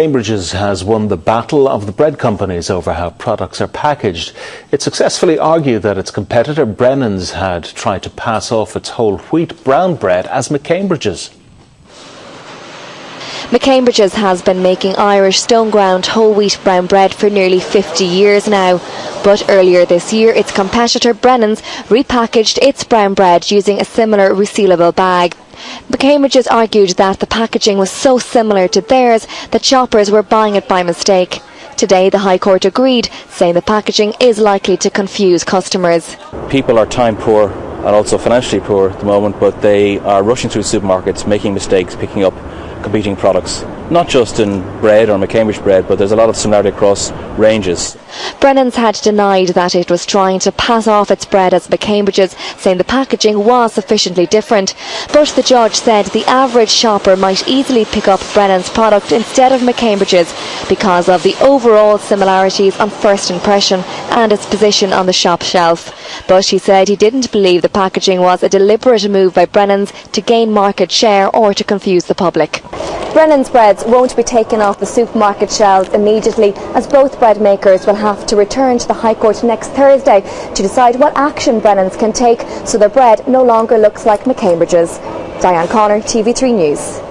Cambridge's has won the battle of the bread companies over how products are packaged. It successfully argued that its competitor Brennan's had tried to pass off its whole wheat brown bread as McCambridge's. McCambridge's has been making Irish stone ground whole wheat brown bread for nearly 50 years now. But earlier this year, its competitor Brennan's repackaged its brown bread using a similar resealable bag. McCambridge's argued that the packaging was so similar to theirs that shoppers were buying it by mistake. Today, the High Court agreed, saying the packaging is likely to confuse customers. People are time poor and also financially poor at the moment, but they are rushing through supermarkets, making mistakes, picking up competing products, not just in bread or McCambridge bread, but there's a lot of similarity across ranges. Brennan's had denied that it was trying to pass off its bread as McCambridge's, saying the packaging was sufficiently different. But the judge said the average shopper might easily pick up Brennan's product instead of McCambridge's because of the overall similarities on first impression and its position on the shop shelf. But he said he didn't believe the packaging was a deliberate move by Brennan's to gain market share or to confuse the public. Brennan's breads won't be taken off the supermarket shelves immediately as both bread makers will have to return to the High Court next Thursday to decide what action Brennan's can take so their bread no longer looks like McCambridge's. Diane Connor, TV3 News.